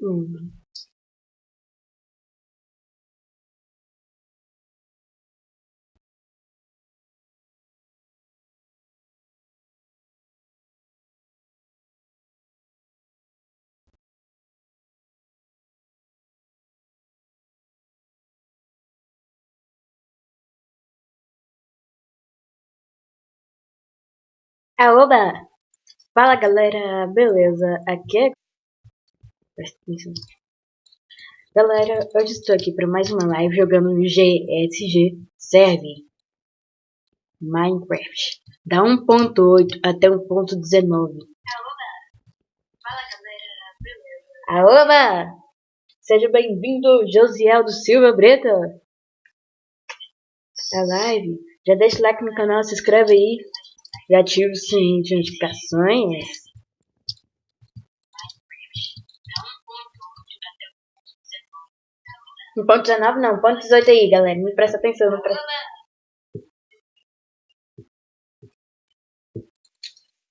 Hum. Aoba! Fala galera, beleza? Aqui é... Presta atenção. Galera, hoje estou aqui para mais uma live jogando GSG Serve Minecraft da 1.8 até 1.19 Aoba! Fala galera, beleza? Aoba! Seja bem-vindo, Josiel do Silva Breta! A live, já deixa o like no canal, se inscreve aí e ative o sininho de notificações. No ponto 19 não, ponto 18 aí, galera. Me presta atenção, não presta.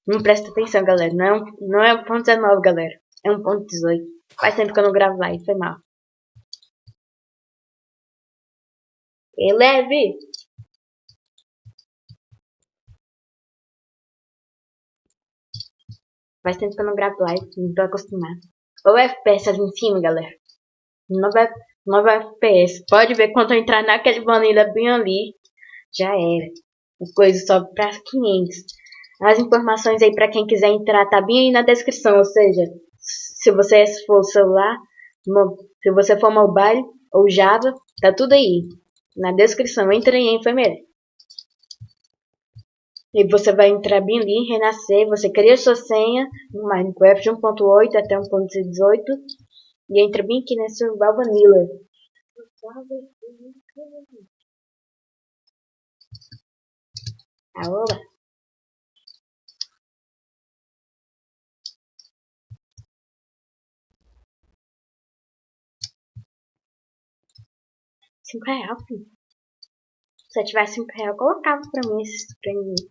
Não presta atenção, galera. Não é, um, não é um ponto 19, galera. É um ponto 18. Faz tempo que eu não gravo live, foi mal. Eleve! Faz tempo que eu não gravo live, não tô acostumado. Ou FPS ali em cima, galera. 9, 9 FPS. Pode ver quando eu entrar naquele vanilla bem ali. Já era. As coisas sobe pra 500. As informações aí pra quem quiser entrar tá bem aí na descrição. Ou seja, se você for celular, se você for mobile ou Java, tá tudo aí. Na descrição. Entre aí, enfermeira. E você vai entrar bem ali, renascer, você cria sua senha no Minecraft 1.8 até 1.18 e entra bem aqui nesse Survival Vanilla. Aoba! Cinco reais, filho. Se eu tivesse cinco reais, eu colocava pra mim esses prêmios.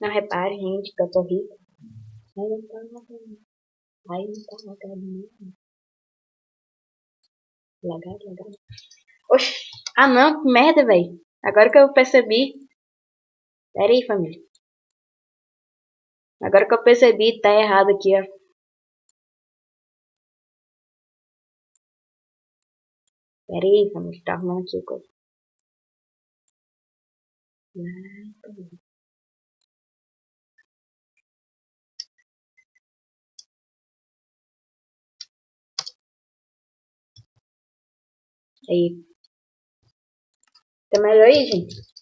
Não repare, gente, que eu tô rico. Aí tá lagado. Aí não tá lagado mesmo. Lagado, lagado. Oxi. Ah não, que merda, velho. Agora que eu percebi. Pera aí, família. Agora que eu percebi, tá errado aqui, ó. Pera aí, família. Tá arrumando aqui coisa. Ah, Aí. Tá melhor aí, gente?